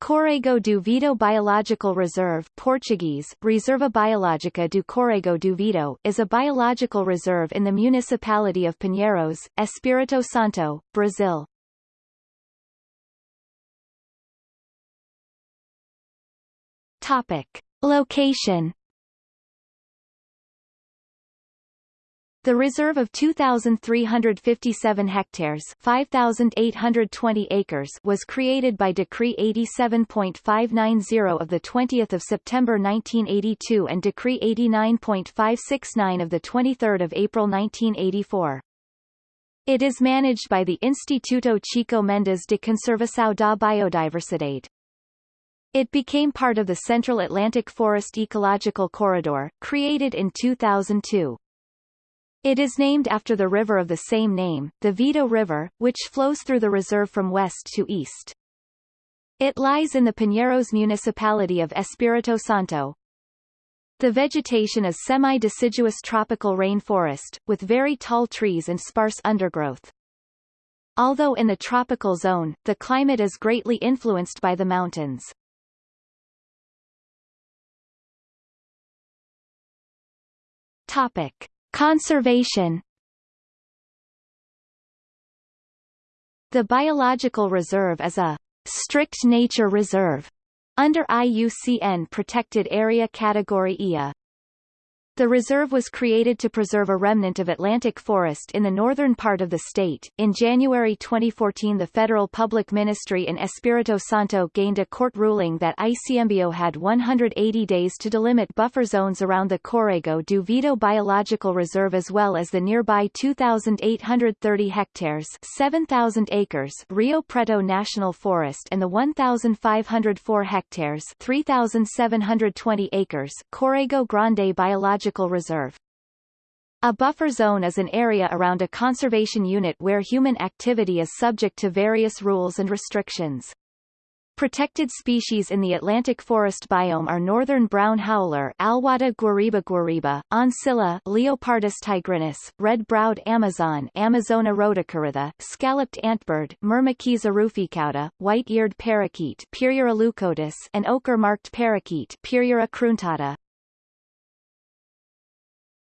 Córrego do Vido Biological Reserve Portuguese, Reserva Biológica do Córrego do Vido, is a biological reserve in the municipality of Pinheiros, Espírito Santo, Brazil. Topic. Location The reserve of 2,357 hectares 5,820 acres was created by Decree 87.590 of 20 September 1982 and Decree 89.569 of 23 April 1984. It is managed by the Instituto Chico Mendes de Conservação da Biodiversidade. It became part of the Central Atlantic Forest Ecological Corridor, created in 2002. It is named after the river of the same name, the Vido River, which flows through the reserve from west to east. It lies in the Pinheiros municipality of Espírito Santo. The vegetation is semi-deciduous tropical rainforest, with very tall trees and sparse undergrowth. Although in the tropical zone, the climate is greatly influenced by the mountains. Topic. Conservation The Biological Reserve is a strict nature reserve under IUCN Protected Area Category IA. The reserve was created to preserve a remnant of Atlantic forest in the northern part of the state. In January 2014 the Federal Public Ministry in Espírito Santo gained a court ruling that ICMBio had 180 days to delimit buffer zones around the Córrego do Vido Biological Reserve as well as the nearby 2,830 hectares 7,000 acres Rio Preto National Forest and the 1,504 hectares 3,720 acres Córrego Grande Biological Biological Reserve. A buffer zone is an area around a conservation unit where human activity is subject to various rules and restrictions. Protected species in the Atlantic forest biome are northern brown howler Alouatta guariba guariba, oncilla Leopardus tigrinus, red-browed Amazon Amazona rhodocorytha, scalloped antbird Myrmeciza ruficauda, white-eared parakeet Pyrrhura leucotis, and ochre-marked parakeet Pyrrhura cruentata.